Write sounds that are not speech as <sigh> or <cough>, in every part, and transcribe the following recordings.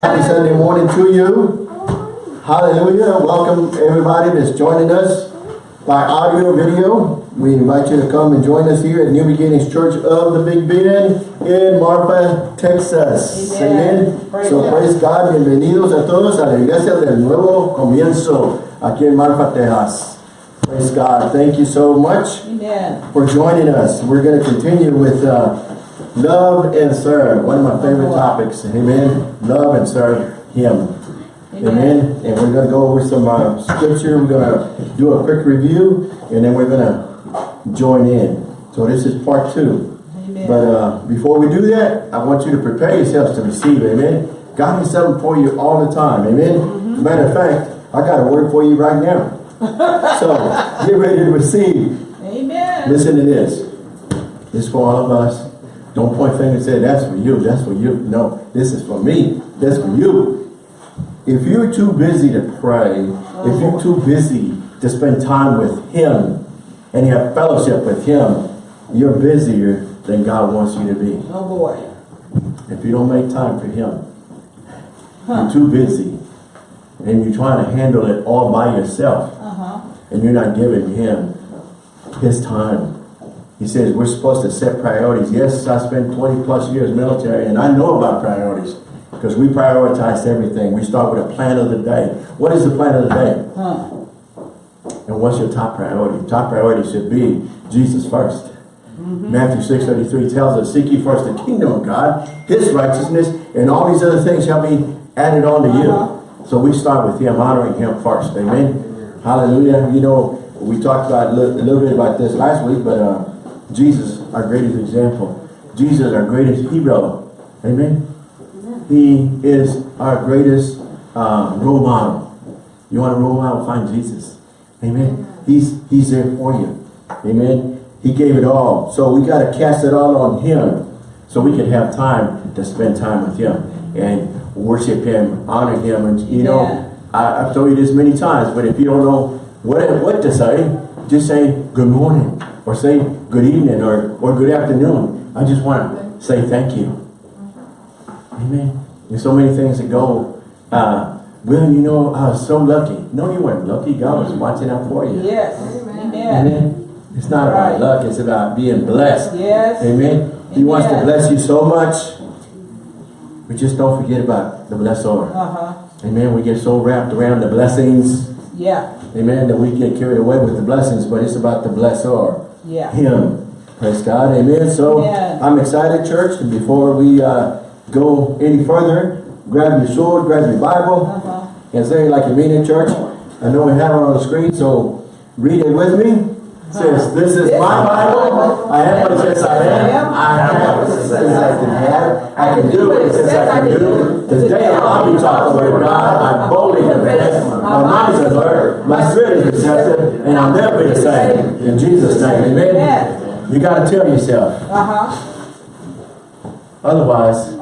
Happy Sunday morning to you. Hallelujah. Welcome everybody that's joining us by audio or video. We invite you to come and join us here at New Beginnings Church of the Big Bend in Marfa, Texas. Amen. Praise so praise God. Bienvenidos a todos a la iglesia del nuevo comienzo aquí en Marfa, Texas. Praise God. Thank you so much Amen. for joining us. We're going to continue with uh, love and serve. One of my favorite topics. Amen. Love and serve Him. Amen. Amen. And we're going to go over some uh, scripture. We're going to do a quick review and then we're going to join in. So this is part two. Amen. But uh, before we do that, I want you to prepare yourselves to receive. Amen. God has something for you all the time. Amen. Mm-hmm. Matter of fact, I got a word for you right now. <laughs> so get ready to receive. Amen. Listen to this. This is for all of us. Don't point fingers and say, that's for you, that's for you. No, this is for me. That's for you. If you're too busy to pray, if you're too busy to spend time with Him and you have fellowship with Him, you're busier than God wants you to be. Oh boy. If you don't make time for Him, Huh. you're too busy and you're trying to handle it all by yourself Uh-huh. and you're not giving him his time. He says we're supposed to set priorities. Yes, I spent 20 plus years military and I know about priorities because we prioritize everything. We start with a plan of the day. What is the plan of the day? Huh. And what's your top priority? Top priority should be Jesus 1st Matthew 6.33 tells us, Seek ye first the kingdom of God, His righteousness, and all these other things shall be added on to you. So we start with Him, honoring Him first. Amen. Hallelujah. You know, we talked about a little, a little bit about this last week, but uh, Jesus, our greatest example. Jesus, our greatest hero. Amen. He is our greatest uh, role model. You want a role model? Find Jesus. Amen. He's He's there for you. Amen. He gave it all. So we got to cast it all on Him so we can have time to spend time with Him and worship Him, honor Him. And you know, Yeah. I, I've told you this many times, but if you don't know what, what to say, just say good morning or say good evening or, or good afternoon. I just want to say thank you. Amen. There's so many things that go, uh, well, you know, I was so lucky. No, you weren't lucky. God was watching out for you. Yes. Amen. Amen. It's not about luck. It's about being blessed. Yes. Amen. He wants to bless you so much. But just don't forget about the blessor. Uh-huh. Amen. We get so wrapped around the blessings. Yeah. Amen. That we get carried away with the blessings. But it's about the blessor. Yeah. Him. Praise God. Amen. So Amen. I'm excited, church. And before we uh, go any further, grab your sword, grab your Bible, Uh-huh. and say like you mean it, church. I know we have it on the screen, so read it with me. It says, this is my Bible. I am what it says I am. I have what it says I can have. I can do what it says I can do. Today I'll be taught the word of God. I boldly My mind is alert. My spirit is receptive. And I'll never be the same. In Jesus' name, amen. You got to tell yourself. Uh-huh. Otherwise,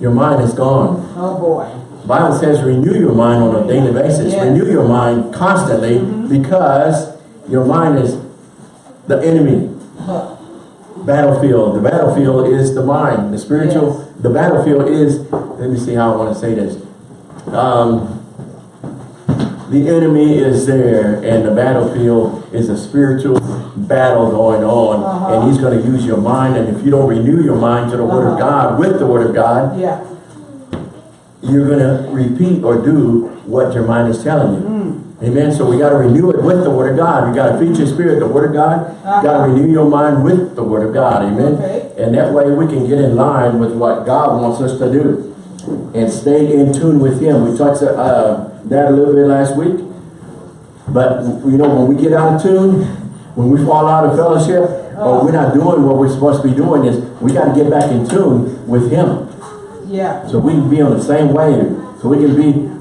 your mind is gone. Oh boy. Bible says renew your mind on a daily basis. Yeah. Renew your mind constantly because your mind is the enemy Huh. battlefield. The battlefield is the mind. The spiritual, Yes. the battlefield is, let me see how I want to say this. Um, the enemy is there and the battlefield is a spiritual battle going on Uh-huh. and he's going to use your mind and if you don't renew your mind to the word of Uh-huh. God with the word of God Yeah. you're going to repeat or do what your mind is telling you. Hmm. Amen. So we got to renew it with the Word of God. We got to feed your spirit the Word of God. You got to renew your mind with the Word of God. Amen. Uh-huh. Okay. And that way we can get in line with what God wants us to do and stay in tune with Him. We talked uh, that a little bit last week. But, you know, when we get out of tune, when we fall out of fellowship, or we're not doing what we're supposed to be doing, is we got to get back in tune with Him. Yeah. So we can be on the same wave. So we can be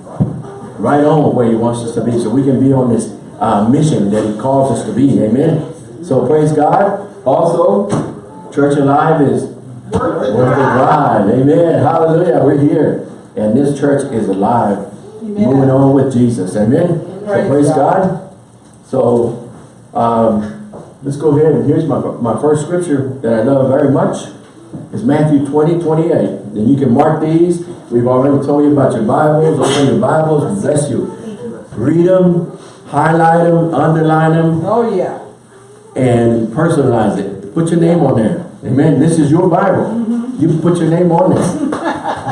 right on where he wants us to be. So we can be on this uh, mission that he calls us to be. Amen. So praise God. Also, Church Alive is worth the drive. Amen. Hallelujah. We're here. And this church is alive. Amen. Moving on with Jesus. Amen. So Praise praise God. God. So um, let's go ahead and here's my, my first scripture that I love very much. It's Matthew 20, 28. Then you can mark these We've already told you about your Bibles. Open your Bibles. Bless you. Read them, highlight them, underline them, Oh, yeah. and personalize it. Put your name on there. Amen. This is your Bible. You put your name on there.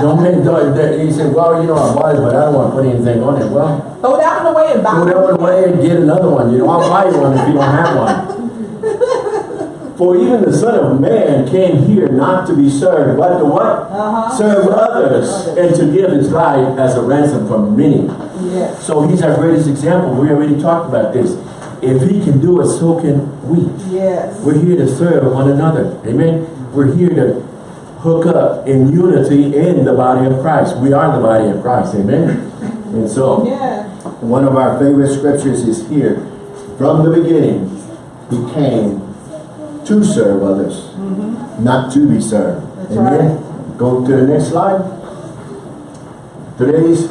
Don't make, don't, that- you say, well, you know, I bought it, but I don't want to put anything on it. Well, Throw that one away and buy throw that one away and get another one. You know, I'll buy you one if you don't have one. <laughs> For even the Son of Man came here not to be served, but to what? Uh-huh. Serve others and to give his life as a ransom for many. Yes. So he's our greatest example. We already talked about this. If he can do it, so can we. Yes. We're here to serve one another. Amen. We're here to hook up in unity in the body of Christ. We are the body of Christ. Amen. And so Yeah. one of our favorite scriptures is here. From the beginning, he came to serve others, mm-hmm. not to be served. That's Amen. Go to the next slide. Today's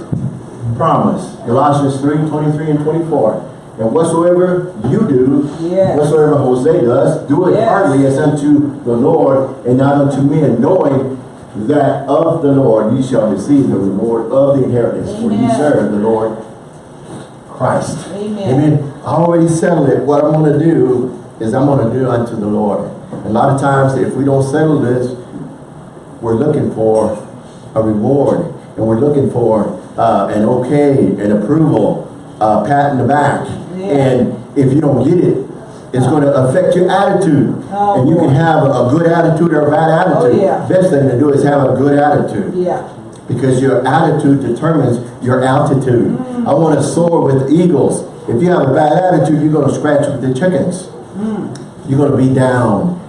promise, Colossians 3, 23 and 24. And whatsoever you do, Yes. whatsoever Jose does, do it Yes. heartily as unto the Lord and not unto men, knowing that of the Lord ye shall receive the reward of the inheritance. For ye Amen. serve the Lord Christ. Amen. Amen. I already settled it. What I'm going to do is I'm going to do unto the Lord. A lot of times, if we don't settle this, we're looking for a reward. And we're looking for uh, an okay, an approval, uh, pat in the back. And if you don't get it, it's going to affect your attitude. Oh, and you can have a good attitude or a bad attitude. Oh, yeah. Best thing to do is have a good attitude Yeah. because your attitude determines your altitude. Mm. I want to soar with eagles. If you have a bad attitude, you're going to scratch with the chickens. Mm. You're going to be down.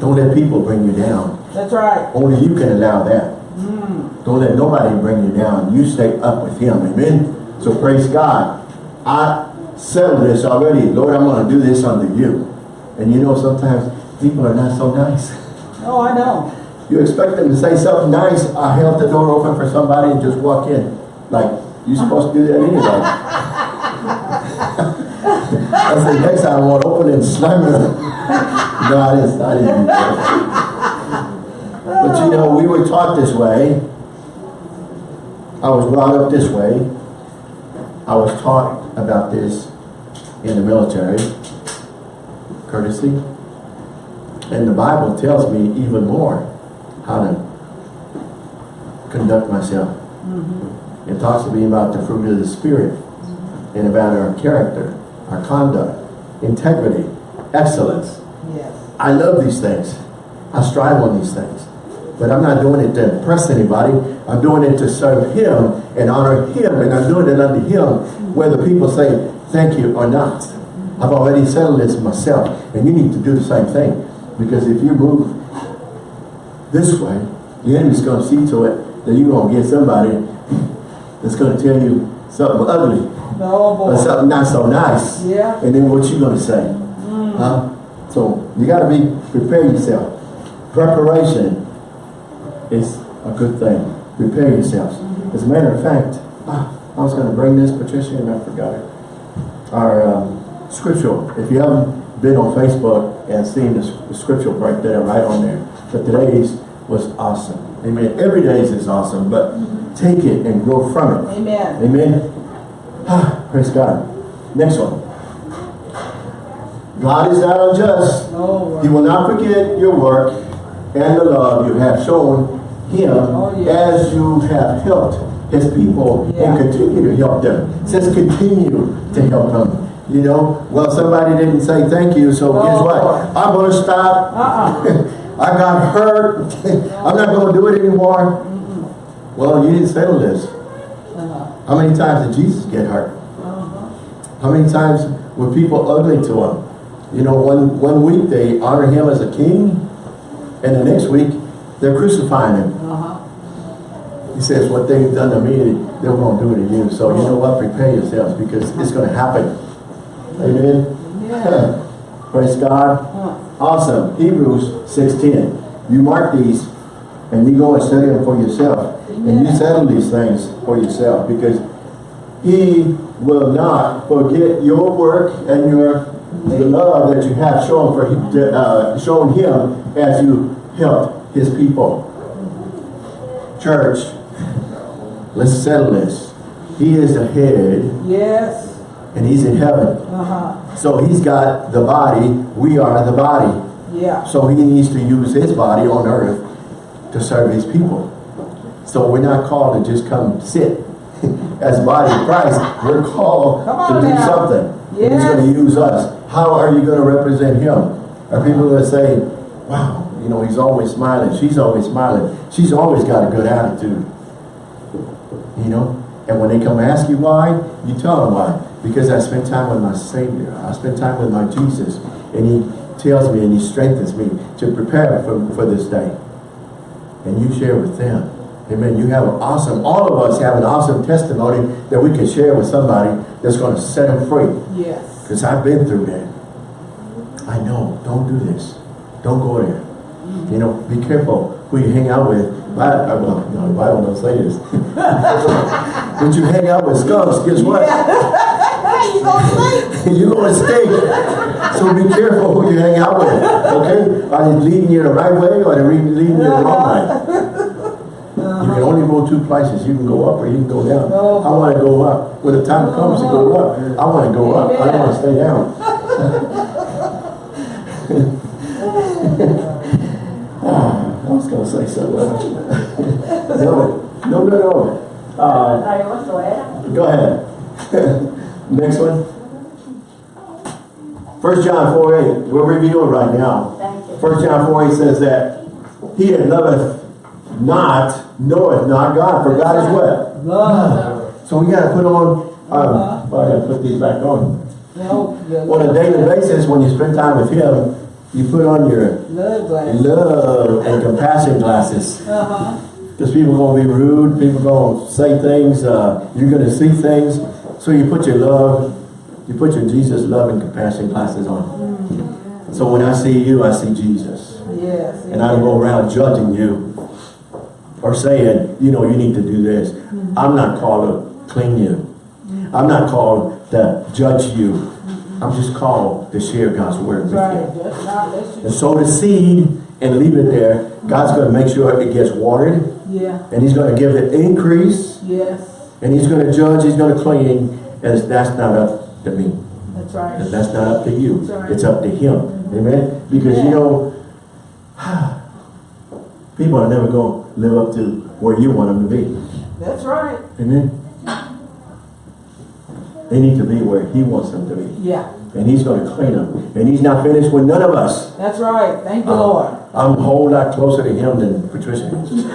Don't let people bring you down. That's right. Only you can allow that. Mm. Don't let nobody bring you down. You stay up with him. Amen. So praise God. I settled this already. Lord, I'm going to do this under you. And you know, sometimes people are not so nice. Oh, I know. You expect them to say something nice. I held the door open for somebody and just walk in. Like, you're supposed to do that anyway. <laughs> I said, next time I want to open it and slam it. no, I didn't, I didn't. But you know, we were taught this way. I was brought up this way. I was taught about this in the military. Courtesy. And the Bible tells me even more how to conduct myself. Mm-hmm. It talks to me about the fruit of the Spirit and about our character, our conduct, integrity, excellence. Yes. I love these things. I strive on these things. But I'm not doing it to impress anybody. I'm doing it to serve Him and honor Him. And I'm doing it unto Him whether people say thank you or not. I've already settled this myself. And you need to do the same thing. Because if you move this way, the enemy's going to see to it that you're going to get somebody that's going to tell you something ugly Oh, or something not so nice. Yeah. And then what you going to say? Mm. Huh? So you got to be, prepare yourself. Preparation is a good thing. Prepare yourselves. As a matter of fact, ah, I was going to bring this, Patricia, and I forgot it. Our um, scripture, if you haven't been on Facebook and seen the, the scripture right there, right on there, but today's was awesome. Amen. Every day's is awesome, but take it and grow from it. Amen. Amen. Ah, praise God. Next one. God is not unjust. He will not forget your work and the love you have shown him Oh, yeah. as you have helped his people Yeah. and continue to help them. It says continue to help them. You know, well, somebody didn't say thank you, so guess Oh, what? I'm going to stop. Uh-uh. <laughs> I got hurt. <laughs> I'm not going to do it anymore. Well, you didn't settle this. Uh-huh. How many times did Jesus get hurt? Uh-huh. How many times were people ugly to him? You know, one, one week they honor him as a king, and the next week they're crucifying him. Uh-huh. He says, what they've done to me, they're going to do to you. So you know what? Prepare yourselves because it's going to happen. Amen? Yeah. <laughs> Praise God. Awesome. Hebrews 6.10. You mark these and you go and study them for yourself. And you settle these things for yourself because he will not forget your work and your the love that you have shown for him, uh, shown him as you helped his people. Church, Let's settle this. He is the head Yes. and he's in heaven. Uh-huh. So he's got the body, we are the body. Yeah. So he needs to use his body on earth to serve his people. So we're not called to just come sit <laughs> as body of Christ. We're called to do now. something. And He's going to use us. How are you going to represent him? Are people going to say, wow, you know, he's always smiling. She's always smiling. She's always got a good attitude. You know? And when they come ask you why, you tell them why. Because I spent time with my Savior. I spent time with my Jesus. And he tells me and he strengthens me to prepare for, for this day. And you share with them. Amen. You have an awesome, all of us have an awesome testimony that we can share with somebody that's going to set them free. Yes. Because I've been through that. I know. Don't do this. Don't go there. Mm-hmm. You know, be careful who you hang out with. Bi- uh, well, no, the Bible don't say this. <laughs> but you hang out with skunks, guess what? <laughs> you sleep? You're going to stink. So be careful who you hang out with. Okay? Are they leading you the right way or are they leading you the wrong way? You can only go two places. You can go up or you can go down. Oh. I want to go up. When the time comes to go up, I want to go up. I don't want to stay down. <laughs> I was going to say something. <laughs> no, no, no, no. Uh, go ahead. <laughs> Next one. First John 4 8. We're reviewing right now. First John 4 8 says that he that loveth not knoweth not God, for God is what? Love. So we got to put on, um, well, I got to put these back on. On a daily basis, when you spend time with Him, you put on your Love love and compassion glasses. Uh-huh. Because people going to be rude, people going to say things, uh, you're going to see things. So you put your love, you put your Jesus love and compassion glasses on. So when I see you, I see Jesus. Yes. And I don't go around judging you or saying, you know, you need to do this. I'm not called to clean you. I'm not called to judge you. I'm just called to share God's word with Right. you. Just not let you. And sow the seed and leave it there. God's going to make sure it gets watered Yeah. and he's going to give it increase Yes. and he's going to judge, he's going to clean and that's not up to me. That's right. And that's not up to you. Right. It's up to him. Mm-hmm. Amen? Because you know, <sighs> people are never going to live up to where you want them to be. That's right. Amen? They need to be where he wants them to be. Yeah. And he's going to clean them. And he's not finished with none of us. That's right. Thank you, Uh, Lord. I'm a whole lot closer to him than Patricia is. <laughs>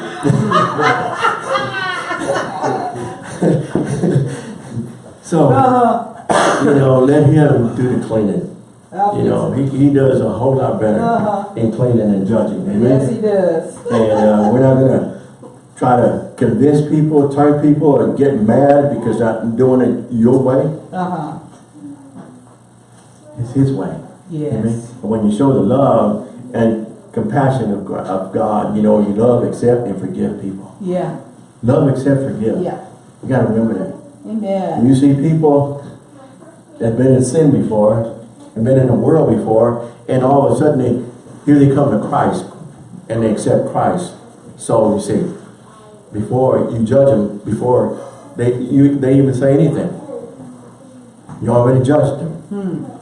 so, Uh-huh. you know, let him do the cleaning. You know, he, he does a whole lot better Uh-huh. in cleaning and judging. Amen? Yes, he does. And uh, we're not going to try to convince people, turn people, or get mad because I'm doing it your way. Uh-huh. It's his way. Yes. Amen? And when you show the love and compassion of God, of God, you know, you love, accept, and forgive people. Yeah. Love, accept, forgive. Yeah. You got to remember that. When Amen. you see people that have been in sin before, and been in the world before, and all of a sudden they, here they come to Christ, and they accept Christ. So you see, before you judge them, before they you they even say anything, you already judged them. Hmm.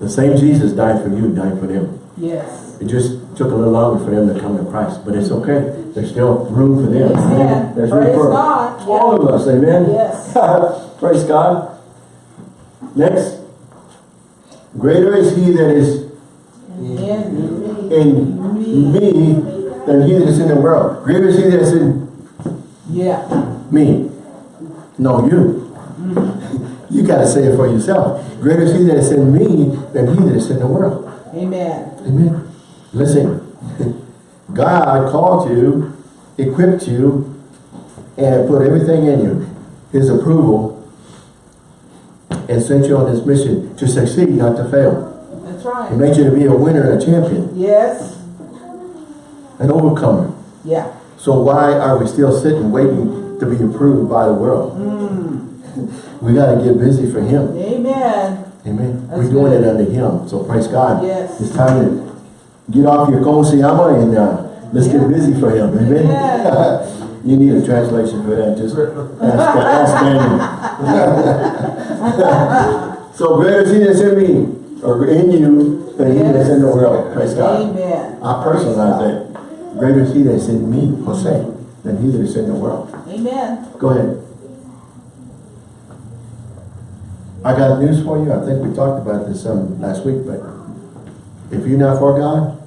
The same Jesus died for you, died for them. Yes. It just took a little longer for them to come to Christ, but it's okay. There's still room for them. Amen. There's room Praise for God. all of us. Amen. Yes. <laughs> Praise God. Next. Greater is he that is In in me than he that is in the world. Greater is he that is in Yeah. me. No, you. Mm-hmm. You got to say it for yourself. Greater is he that is in me than he that is in the world. Amen. Amen. Listen, <laughs> God called you, equipped you, and put everything in you. His approval and sent you on this mission to succeed, not to fail. That's right. He made you to be a winner and a champion, Yes. An overcomer. Yeah. So why are we still sitting waiting to be approved by the world? We got to get busy for Him. Amen. Amen. That's We're doing good. it under Him. So praise God. Yes. It's time to get off your konsiyama and uh, let's get busy for Him. Amen. Amen. <laughs> you need a translation for that, just ask, ask Daniel. <laughs> So greater is he that's in me, or in you, than he that's in the world, praise God. Amen. I personalize that. Greater is he that's in me, Jose, than he that's in the world. Amen. Go ahead. I got news for you. I think we talked about this some last week, but if you're not for God,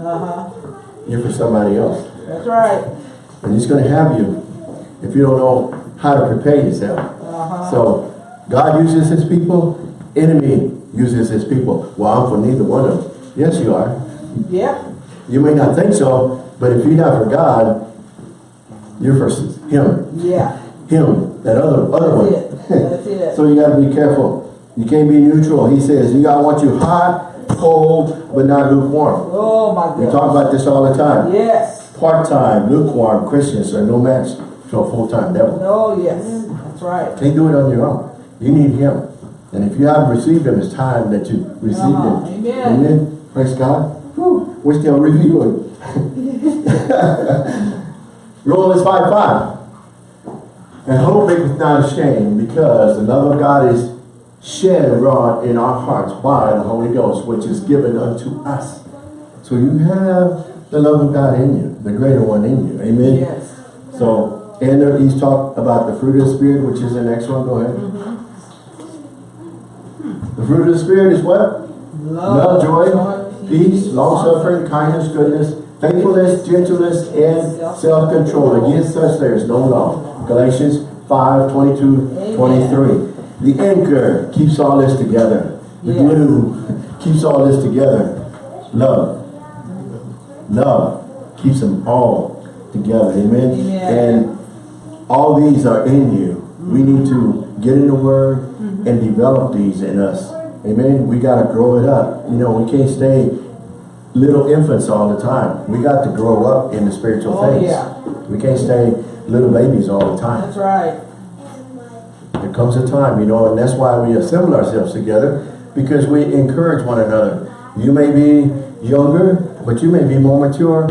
Uh-huh. you're for somebody else. That's right. And he's gonna have you if you don't know how to prepare yourself. Uh-huh. So God uses his people, enemy uses his people. Well, I'm for neither one of them. Yes, you are. Yep. You may not think so, but if you're not for God, you're for him. Yeah. Him, that other other one. That's it. That's <laughs> it. So you gotta be careful. You can't be neutral. He says, you gotta want you hot, cold, but not lukewarm. Oh, my God. We talk about this all the time. Yes. Part-time, lukewarm Christians are no match to a full-time devil. Oh, yes. That's right. Can't do it on your own. You need him. And if you haven't received him, it's time that you receive Uh-huh. him. Amen. Amen. Praise God. Whew. We're still reviewing. Romans 5 5. And hope maketh not ashamed, because the love of God is shed abroad in our hearts by the Holy Ghost, which is given unto us. So you have the love of God in you, the greater one in you. Amen. Yes. So, and he's talked about the fruit of the Spirit, which is the next one. Go ahead. Mm-hmm. The fruit of the Spirit is what? Love, joy, peace, long-suffering, kindness, goodness, faithfulness, gentleness, and self-control. Against such there is no law. Galatians 5, 22, 23. The anchor keeps all this together. The glue keeps all this together. Love. Love keeps them all together. Amen. Amen. And all these are in you. We need to get in the Word and develop these in us. Amen. We got to grow it up. You know, we can't stay little infants all the time. We got to grow up in the spiritual Oh, things. yeah. We can't stay little babies all the time. That's right. There comes a time, you know, and that's why we assemble ourselves together because we encourage one another. You may be younger, but you may be more mature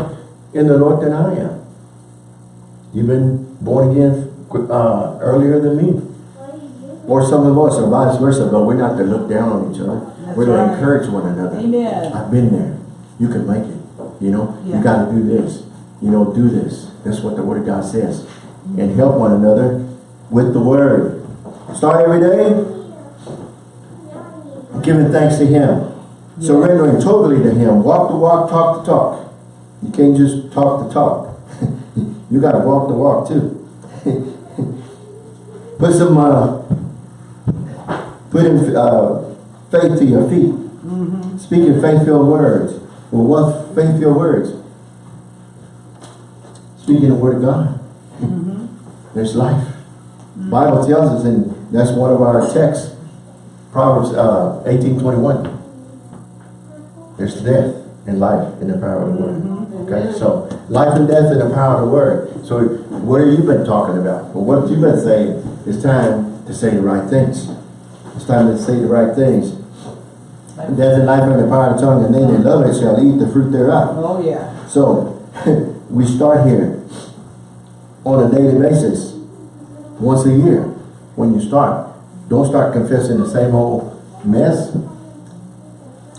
in the Lord than I am. You've been born again uh, earlier than me. Or some of us, or vice versa, but we're not to look down on each other. That's we're to right. encourage one another. Amen. I've been there. You can make it. You know, Yeah. you got to do this. You know, do this. That's what the Word of God says. And help one another with the Word. Start every day giving thanks to Him. Surrendering totally to Him. Walk the walk, talk the talk. You can't just talk the talk. <laughs> you got to walk the walk too. <laughs> Put some, uh, put in uh, faith to your feet. Speaking faith-filled words. Well, what faith-filled words? Speaking the word of God. There's life. Bible tells us, and that's one of our texts, Proverbs uh, 18:21. There's death and life in the power of the word. Okay, so life and death in the power of the word. So what have you been talking about? Well, what have you been saying? It's time to say the right things. It's time to say the right things. Death and life are in the power of the tongue, and they that love it shall eat the fruit thereof. Oh, yeah. So, <laughs> we start here on a daily basis, once a year, when you start. Don't start confessing the same old mess.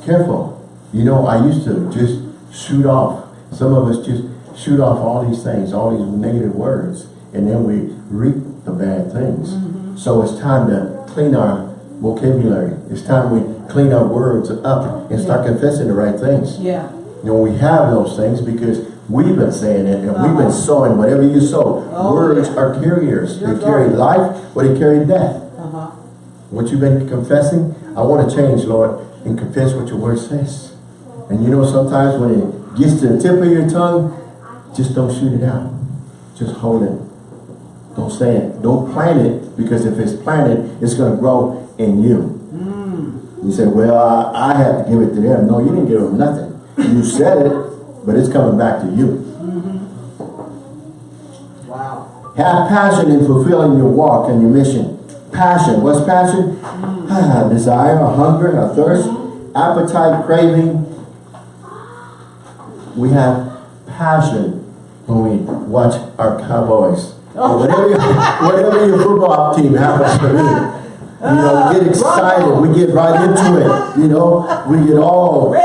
Careful. You know, I used to just shoot off. Some of us just shoot off all these things, all these negative words, and then we reap the bad things. Mm-hmm. So it's time to clean our vocabulary. It's time we clean our words up and start confessing the right things. Yeah. You know, we have those things because we've been saying it and we've been Uh-huh. sowing whatever you sow. Oh, Words yeah. are carriers. You're they carry life or they carry death. Uh-huh. What you've been confessing, I want to change, Lord, and confess what your word says. And you know, sometimes when it gets to the tip of your tongue, just don't shoot it out. Just hold it. Don't say it. Don't plant it because if it's planted, it's going to grow in you. Hmm. You say, well, I, I had to give it to them. No, you didn't give them nothing. You said it, but it's coming back to you. Mm-hmm. Wow. Have passion in fulfilling your walk and your mission. Passion. What's passion? Hmm. Ah, desire, a hunger, a thirst, appetite, craving. We have passion when we watch our Cowboys. Or whatever, whatever your football team happens to be. You know, we get excited, we get right into it, you know, we get all, we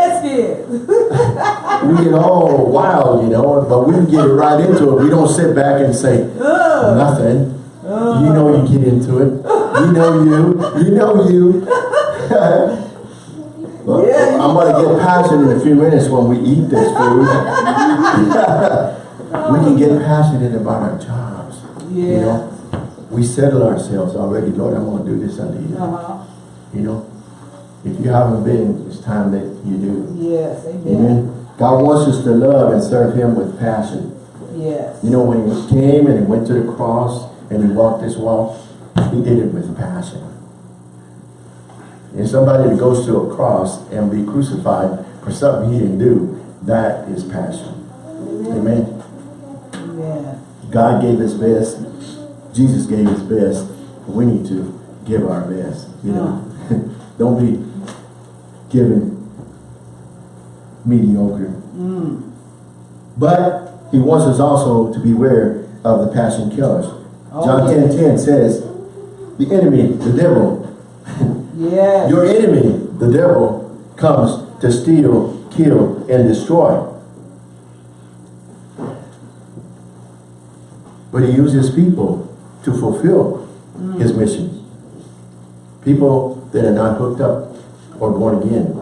get all wild, you know, but we get right into it. We don't sit back and say, nothing. You know you get into it. You know you, you know you. <laughs> Well, Yeah, you I'm gonna get passionate in a few minutes when we eat this food. <laughs> We can get passionate about our jobs. You Yeah. know, we settle ourselves already, Lord, I'm gonna do this unto you. Uh-huh. You know, if you haven't been, it's time that you do. Yes, amen. Amen. God wants us to love and serve Him with passion. Yes. You know, when He came and He went to the cross and He walked this walk, He did it with passion. And somebody that goes to a cross and be crucified for something he didn't do, that is passion. Amen. Amen. God gave his best. Jesus gave his best. We need to give our best. You know, <laughs> don't be giving mediocre. Mm. But he wants us also to beware of the passion killers. Oh, John yes. 10 10 says, the enemy, the devil, <laughs> Yes. your enemy, the devil, comes to steal, kill, and destroy. But he uses people to fulfill mm. his mission. People that are not hooked up or born again.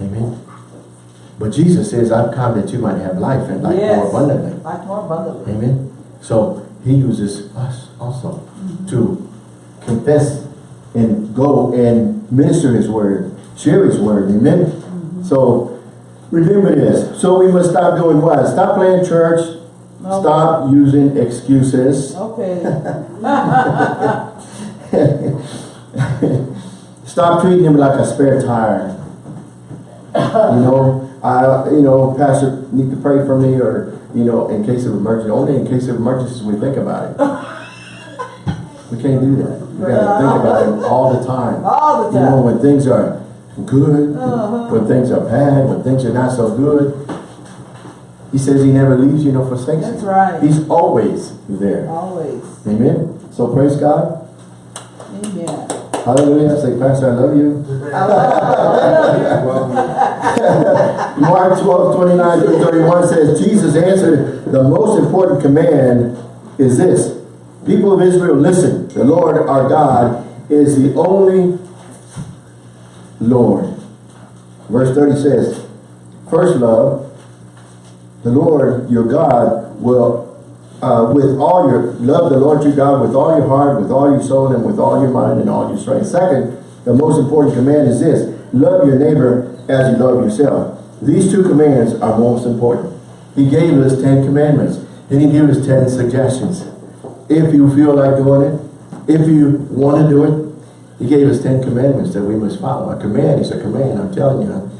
Amen. But Jesus says, I've come that you might have life and life more abundantly. Like more abundantly. Amen. So he uses us also mm-hmm. to confess and go and minister his word, share his word. Amen. Mm-hmm. So remember this. So we must stop doing what? Stop playing church. No. Stop using excuses. <laughs> Okay. <laughs> Stop treating him like a spare tire. You know, I, you know, pastor need to pray for me or, you know, in case of emergency. Only in case of emergencies we think about it. <laughs> We can't do that. We gotta think about him all the time. All the time. You know, when things are good, Uh-huh. when things are bad, when things are not so good. He says he never leaves you nor forsakes you. That's right. He's always there. Always. Amen. So praise God. Amen. Hallelujah. Say, Pastor, I love you. I love <laughs> <laughs> Mark 12, 29 through 31 says, Jesus answered, the most important command is this. People of Israel, listen. The Lord our God is the only Lord. Verse 30 says, First love, the Lord your God will, uh, with all your, love the Lord your God with all your heart, with all your soul, and with all your mind and all your strength. Second, the most important command is this, love your neighbor as you love yourself. These two commands are most important. He gave us 10 commandments, and he gave us 10 suggestions. If you feel like doing it, if you want to do it, he gave us 10 commandments that we must follow. A command is a command, I'm telling you.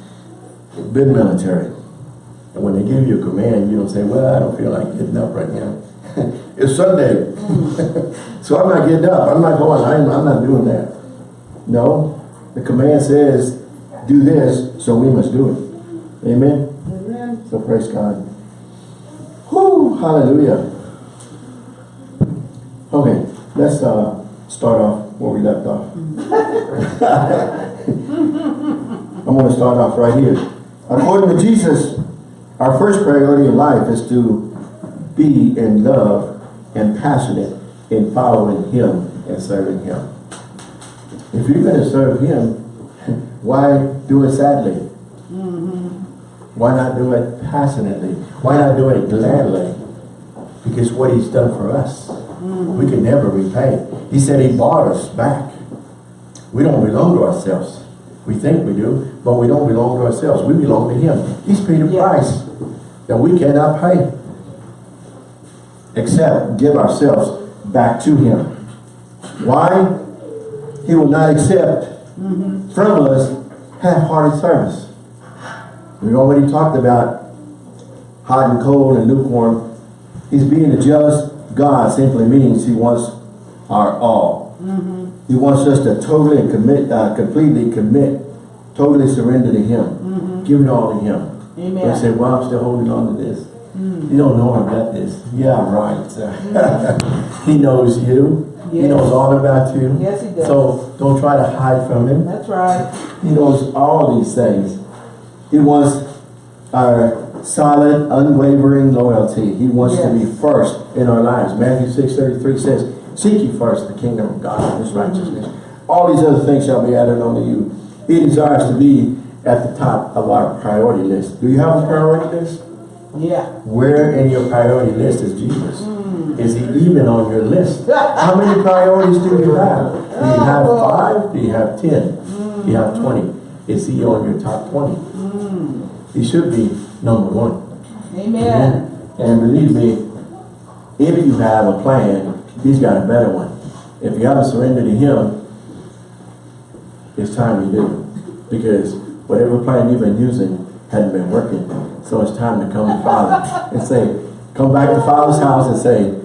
I've been military. And when they give you a command, you don't say, well, I don't feel like getting up right now. <laughs> it's Sunday. <laughs> so I'm not getting up. I'm not going. I'm, I'm not doing that. No. The command says, do this, so we must do it. Amen? Amen. So praise God. Whoo, hallelujah. Okay, let's uh, start off where we left off. I'm going to start off right here. According to Jesus, our first priority in life is to be in love and passionate in following Him and serving Him. If you're going to serve Him, <laughs> why do it sadly? Mm-hmm. Why not do it passionately? Why not do it gladly? Because what He's done for us, mm-hmm. we can never repay. He said He bought us back. We don't belong to ourselves. We think we do, but we don't belong to ourselves. We belong to Him. He's paid a Yeah. price that we cannot pay. Except give ourselves back to Him. Why? He will not accept from us half-hearted service. We already talked about hot and cold and lukewarm. He's being a jealous God simply means he wants our all. He wants us to totally and commit, uh, completely commit, totally surrender to him. Give it all to him. Amen. They say, well, I'm still holding on to this. Hmm. You don't know I've got this. Yeah, <laughs> right. <laughs> Hmm. he knows you. He knows all about you. Yes, he does. So don't try to hide from him. That's right. He knows all these things. He wants our solid, unwavering loyalty. He wants to be first in our lives. Matthew 6 33 says, Seek ye first the kingdom of God and his hmm. righteousness. All these other things shall be added unto you. He desires to be at the top of our priority list. Do you have a priority list? Yeah. Where in your priority list is Jesus? Hmm. Is he even on your list? <laughs> How many priorities do you have? Do you have oh. five? Do you have ten? Do you have hmm. twenty? Is he on your top twenty? Hmm. He should be number one. Amen. And believe me, if you have a plan, he's got a better one. If you haven't surrendered to him, it's time you do. Because whatever plan you've been using hadn't been working. So it's time to come to Father <laughs> and say, come back to Father's house and say,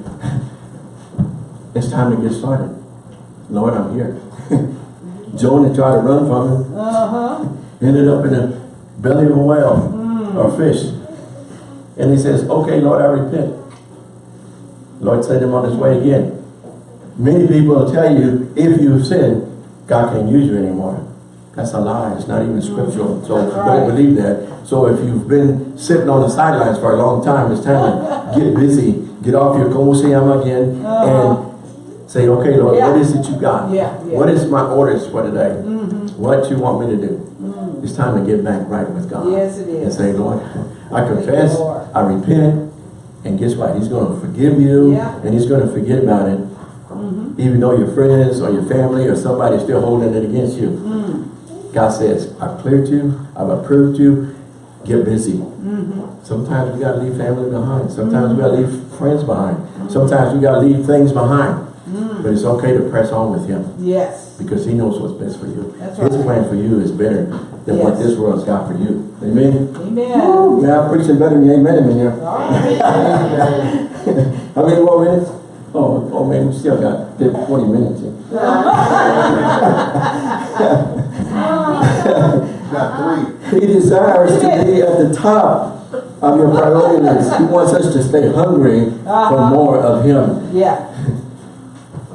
<laughs> it's time to get started. Lord, I'm here. <laughs> Jonah tried to run from him, Uh-huh. ended up in the belly of a whale or fish. And he says, okay, Lord, I repent. Lord sent him on his way again. Many people will tell you, if you've sinned, God can't use you anymore. That's a lie. It's not even scriptural. So right. don't believe that. So if you've been sitting on the sidelines for a long time, it's time to get busy, get off your kosiyama again, Uh-huh. and say, okay, Lord, Yeah. what is it you got? Yeah, yeah. What is my orders for today? Mm-hmm. What you want me to do? It's time to get back right with God. Yes, it is. And say, Lord, I confess, I repent, and guess what? He's going to forgive you, and he's going to forget about it. Even though your friends or your family or somebody's still holding it against you. Mm. God says, I've cleared you, I've approved you, get busy. Mm-hmm. Sometimes we got to leave family behind. Sometimes we got to leave friends behind. Sometimes we got to leave things behind. Mm. But it's okay to press on with him Yes. because he knows what's best for you. That's His right. plan for you is better than what this world's got for you. Amen? Amen. Man, I'm preaching better than you amen in here. <laughs> How many more minutes? Oh, oh man, we still got 50, 20 minutes here. Got three. He desires to be at the top of your priority list. He wants us to stay hungry for Uh-huh. more of him. Yeah.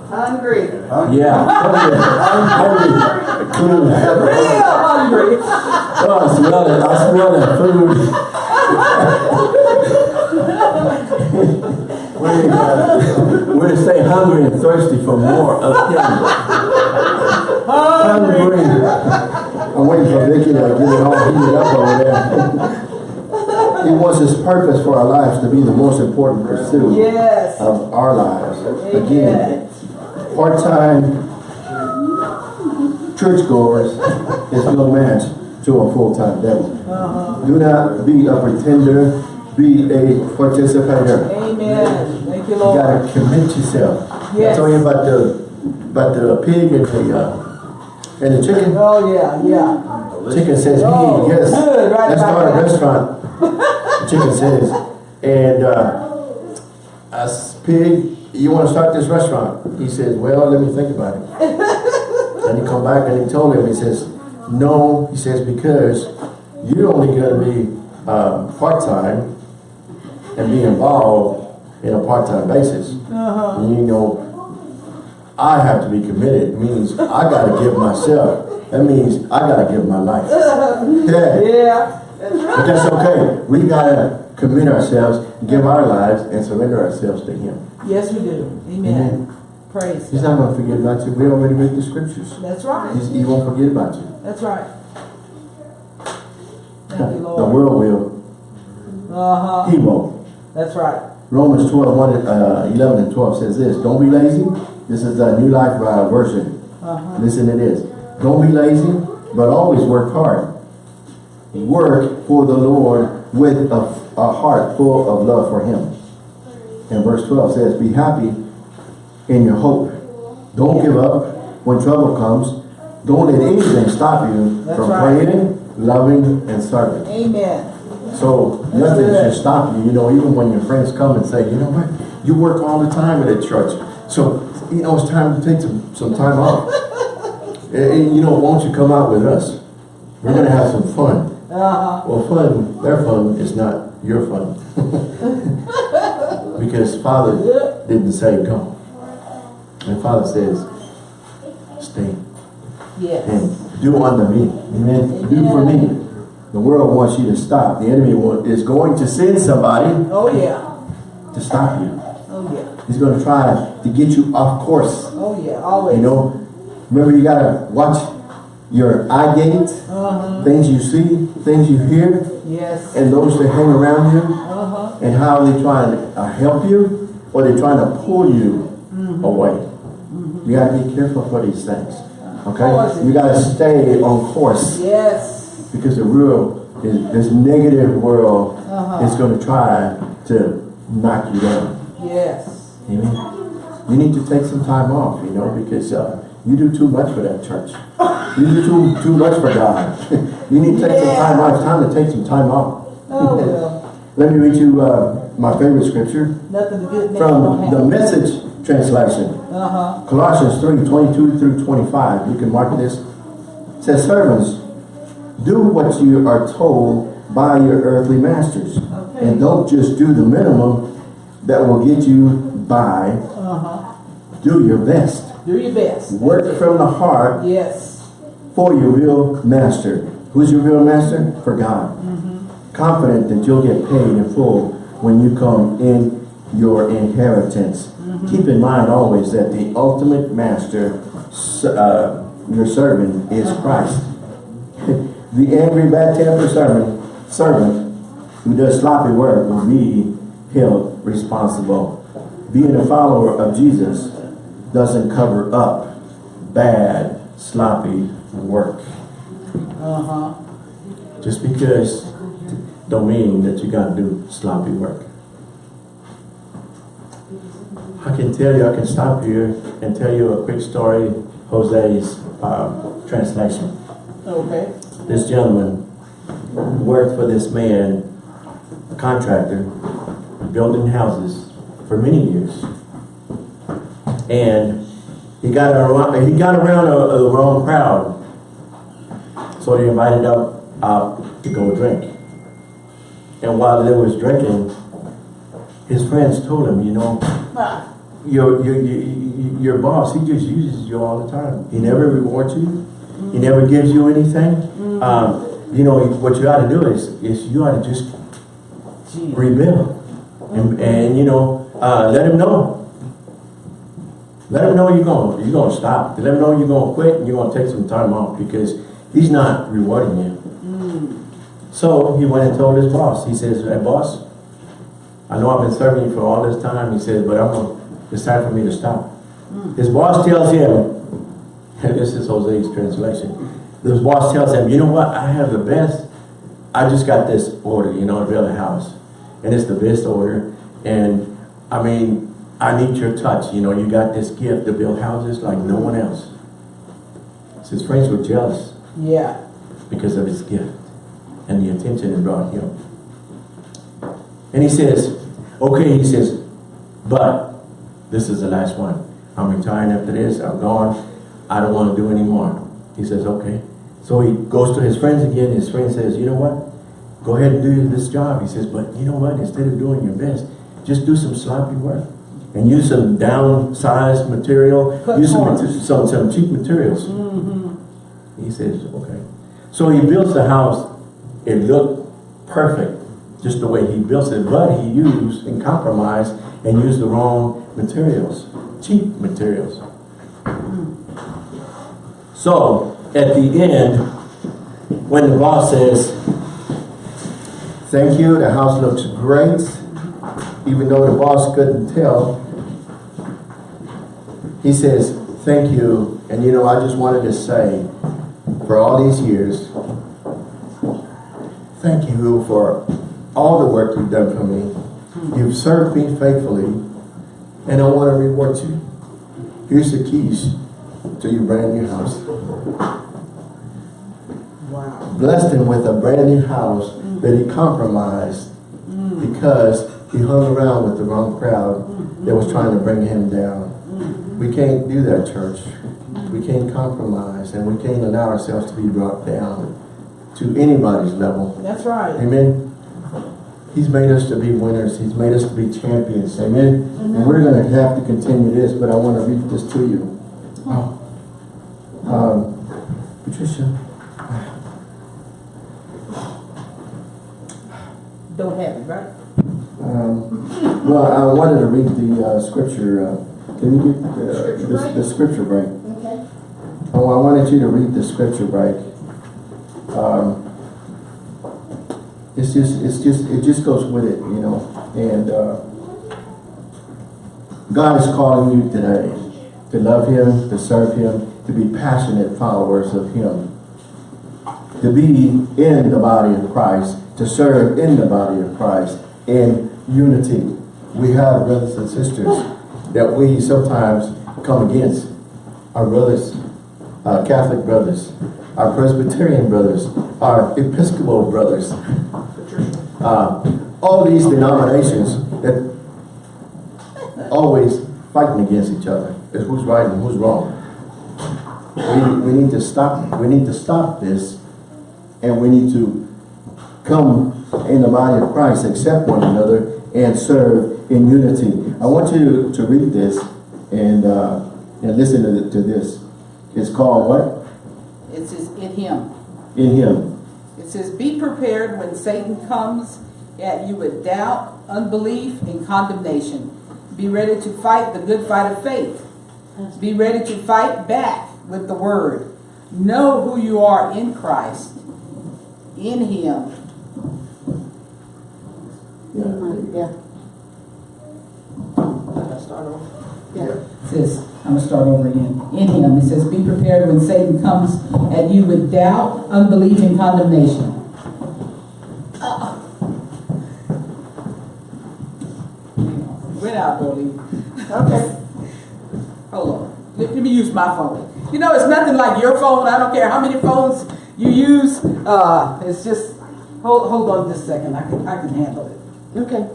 Hungry. Yeah, hungry, hungry, food. Real hungry. Oh, I smell it. I smell that food. We're, we're to stay hungry and thirsty for more of Him. Hungry. I'm waiting for Vicky to get it all heated up over there. <laughs> he wants His purpose for our lives to be the most important pursuit Yes. of our lives. Again, part-time churchgoers is no match to a full-time devil. Do not be a pretender, be a participator. Amen. Thank you, Lord. You gotta commit yourself. I Yes. told you about the, about the pig and the, uh, and the chicken. Oh, yeah, yeah. Chicken says, Oh, yes, good, right let's start a restaurant. Chicken says, and, uh, us pig, you wanna start this restaurant? He says, well, let me think about it. And he come back and he told him, he says, no, he says, because you're only gonna be, uh, part-time and be involved in a part-time basis. Uh-huh. And you know, I have to be committed, It means I gotta give myself. That means I gotta give my life. <laughs> Yeah. Yeah. But that's okay. We gotta commit ourselves, give our lives, and surrender ourselves to Him. Yes, we do. Amen. Praise He's God. not gonna forget about you. We already read the scriptures. That's right. He's, he won't forget about you. That's right. Thank you, Lord. <laughs> The world will. Uh-huh. He won't. That's right. Romans 12, 1, uh, 11 and 12 says this. Don't be lazy. This is the New Life uh, version. Uh-huh. Listen to this. Don't be lazy, but always work hard. Work for the Lord with a, a heart full of love for Him. And verse 12 says, Be happy in your hope. Don't give up when trouble comes. Don't let anything stop you That's from right. praying, loving, and serving. Amen. So That's nothing good. should stop you. You know, even when your friends come and say, you know what, you work all the time at a church. So, you know, it's time to take some, some time off. <laughs> and, and, you know, won't you come out with us? We're going to have some fun. Uh-huh. Well, fun, their fun is not your fun. <laughs> because Father didn't say go. And Father says, stay Yes. and do unto me. Amen. Do for me. The world wants you to stop. The enemy is going to send somebody Oh, yeah. to stop you. He's going to try to get you off course. Oh, yeah. Always. You know, remember you got to watch your eye gate, Uh-huh. things you see, things you hear, Yes. and those that hang around you, Uh-huh. and how they trying to uh, help you or they're trying to pull you away. You got to be careful for these things. Okay? You got to stay on course Yes. because the real, is, this negative world Uh-huh. is going to try to knock you down. Yes. Amen. You need to take some time off, you know, because uh, you do too much for that church. You do too too much for God. <laughs> you need to take some time off. It's time to take some time off. Oh, well. <laughs> Let me read you uh, my favorite scripture from the. Message translation. Uh-huh. Colossians 3, 22 through 25. You can mark this. It says, Servants, do what you are told by your earthly masters. Okay. And don't just do the minimum that will get you by. Uh-huh. Do your best. Do your best. Work from the heart Yes. for your real master. Who's your real master? For God. Mm -hmm. Confident that you'll get paid in full when you come in your inheritance. Mm -hmm. Keep in mind always that the ultimate master, uh, your servant, is Christ. <laughs> the angry, bad-tempered servant, servant who does sloppy work will be held responsible. Being a follower of Jesus doesn't cover up bad, sloppy work. Uh-huh. Just because don't mean that you got to do sloppy work. I can tell you, I can stop here and tell you a quick story, Jose's uh, translation. Okay. This gentleman worked for this man, a contractor, building houses for many years. And he got around, he got around a, a wrong crowd. So they invited up out to go drink. And while they was drinking, his friends told him, you know, your, your, your, your boss, he just uses you all the time. He never rewards you. He never gives you anything. Um, you know, what you ought to do is, is you ought to just rebuild. And, and you know, uh, let him know. Let him know you're going, you're going to stop. Let him know you're going to quit and you're going to take some time off because he's not rewarding you. So he went and told his boss. He says, hey boss, I know I've been serving you for all this time. He says, but I'm going, it's time for me to stop. His boss tells him, and <laughs> this is Jose's translation. His boss tells him, you know what? I have the best. I just got this order, you know, to build a house. And it's the best order. And I mean, I need your touch. You know, you got this gift to build houses like no one else. So his friends were jealous Yeah. because of his gift and the attention it brought him. And he says, okay, he says, but this is the last one. I'm retiring after this. I'm gone. I don't want to do anymore. He says, okay. So he goes to his friends again. His friend says, you know what? Go ahead and do this job. He says, but you know what? Instead of doing your best, just do some sloppy work and use some downsized material. Cut use some, some, some cheap materials. Mm-hmm. He says, okay. So he builds the house. It looked perfect, just the way he built it, but he used and compromised and used the wrong materials, cheap materials. So at the end, when the boss says, thank you, the house looks great, even though the boss couldn't tell, he says, thank you, and you know, I just wanted to say, for all these years, thank you for all the work you've done for me. You've served me faithfully, and I want to reward you. Here's the keys to your brand new house. Wow. Blessed him with a brand new house that he compromised mm. because he hung around with the wrong crowd that was trying to bring him down. We can't do that, church. We can't compromise and we can't allow ourselves to be brought down to anybody's level. That's right. Amen. He's made us to be winners. He's made us to be champions. Amen. And we're going to have to continue this, but I want to read this to you. Oh. Um, Patricia. Don't have it, right? Um, well, I wanted to read the uh, scripture. Uh, can you get uh, Scripture the, the scripture break? Okay. Oh, I wanted you to read the scripture break. Um, it's just, it's just, it just goes with it, you know. And uh, God is calling you today to love Him, to serve Him, to be passionate followers of Him, to be in the body of Christ, to serve in the body of Christ in unity. We have brothers and sisters that we sometimes come against. Our brothers, our Catholic brothers, our Presbyterian brothers, our Episcopal brothers, uh, all these denominations that always fighting against each other. Is who's right and who's wrong. We, we need to stop, we need to stop this and we need to come in the body of Christ, accept one another, and serve in unity. I want you to read this and uh, and listen to, to this. It's called what? It says in him. In Him. It says, be prepared when Satan comes at you with doubt, unbelief, and condemnation. Be ready to fight the good fight of faith. Be ready to fight back with the word. Know who you are in Christ. In him. Yeah. Yeah. Start over. It says, I'm gonna start over again. In him, it says, be prepared when Satan comes at you with doubt, unbelief, and condemnation. Went out, Darlene. Okay. Hold on. Let, let me use my phone. You know, it's nothing like your phone. I don't care how many phones you use. Uh, it's just, hold, hold on just a second. I can, I can handle it. Okay.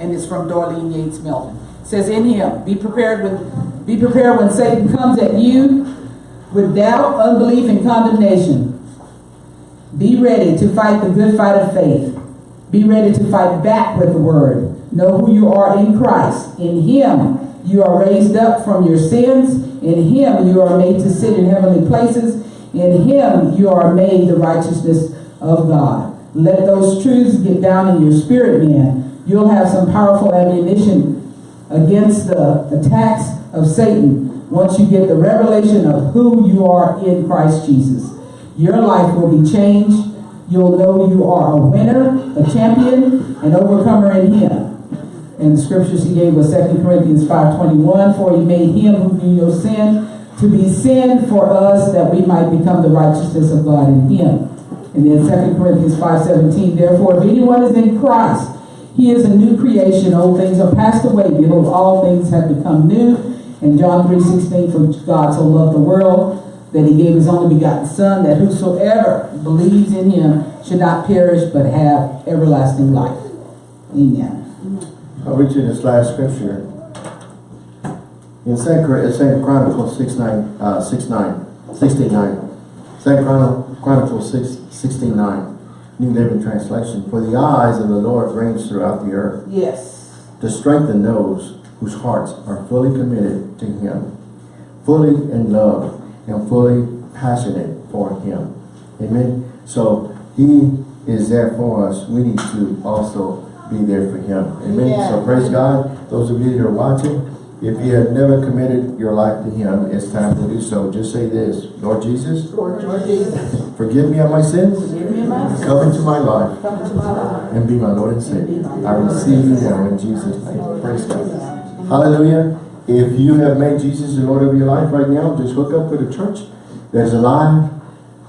and it's from Darlene Yates Melvin. Says in him, be prepared when be prepared when Satan comes at you with doubt, unbelief, and condemnation. Be ready to fight the good fight of faith. Be ready to fight back with the word. Know who you are in Christ. In him you are raised up from your sins. In him you are made to sit in heavenly places. In him you are made the righteousness of God. Let those truths get down in your spirit, man. You'll have some powerful ammunition against the attacks of Satan once you get the revelation of who you are in Christ Jesus. Your life will be changed. You'll know you are a winner, a champion, an overcomer in Him. And the scriptures he gave was 2 Corinthians 5.21, For he made him who knew no sin to be sin for us that we might become the righteousness of God in him. And then 2 Corinthians 5.17, Therefore, if anyone is in Christ, he is a new creation. Old things are passed away. Behold, all things have become new. And John 3.16, For God so loved the world that he gave his only begotten Son, that whosoever believes in him should not perish, but have everlasting life. Amen. I'll read you this last scripture. In Second, Chron- Second Chronicles 6, 9, uh, 6, 9, 69. Second Chron- Chronicles 6, 16, 9. New Living Translation. For the eyes of the Lord range throughout the earth Yes. to strengthen those whose hearts are fully committed to Him, fully in love, and fully passionate for Him. Amen. So He is there for us. We need to also be there for Him. Amen. So praise God. Those of you that are watching, if you have never committed your life to Him, it's time to do so. Just say this, Lord Jesus, Lord Jesus, forgive me of my sins. me my sins. Come into my life Come to my life. and be my Lord and Savior. I receive you now in Jesus' name. Praise God. Hallelujah. If you have made Jesus the Lord of your life right now, just hook up with a church that's alive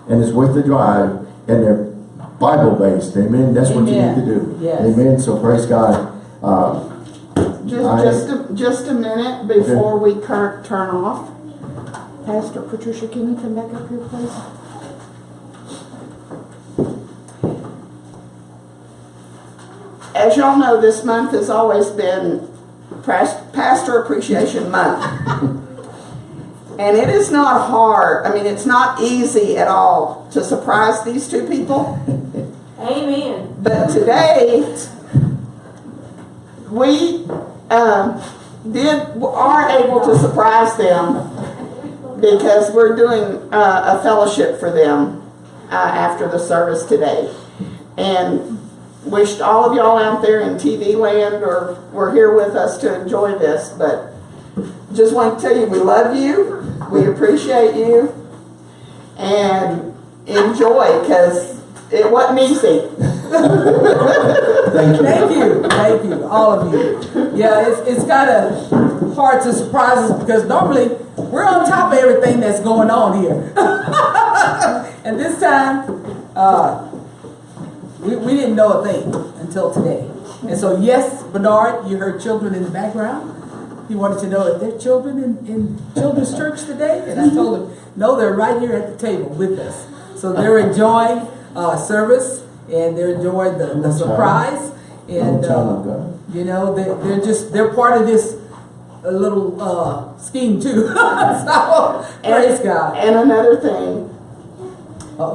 and it's worth the drive and they're Bible based. Amen. That's what you need to do. Yes. Amen. So praise God. Uh, Just, I- just, a, just a minute before we cur- turn off. Pastor Patricia, can you come back up here, please? As y'all know, this month has always been Pastor Appreciation Month. <laughs> And it is not hard, I mean, it's not easy at all to surprise these two people. <laughs> Amen. But today, we um, did are able to surprise them because we're doing uh, a fellowship for them uh, after the service today, and wished all of y'all out there in TV land or were here with us to enjoy this. But just want to tell you, we love you, we appreciate you, and enjoy because it wasn't easy. Thank you. Thank you, thank you, all of you. Yeah, it's, it's kind of hard to surprise us because normally we're on top of everything that's going on here. <laughs> and this time, uh, we, we didn't know a thing until today. And so, yes, Bernard, you heard children in the background. He wanted to know if there are children in, in children's church today. And I told him, no, they're right here at the table with us. So they're enjoying uh, service and they're enjoying the, the surprise. And, uh, you know, they, they're just, they're part of this uh, little uh, scheme too. <laughs> so, praise God. And another thing,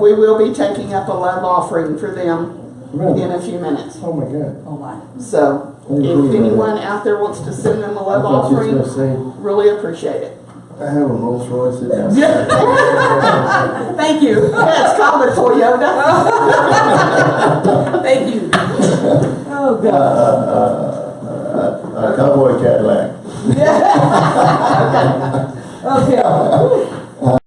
we will be taking up a love offering for them Really? in a few minutes. Oh my God. Oh my. So if anyone out there wants to send them a love thought you was offering, gonna really appreciate it. I have a Rolls Royce. Yeah. <laughs> Thank you. That's common for Yoda. <laughs> Thank you. Oh, God. Uh, uh, uh, a cowboy Cadillac. Yeah. <laughs> okay. Okay.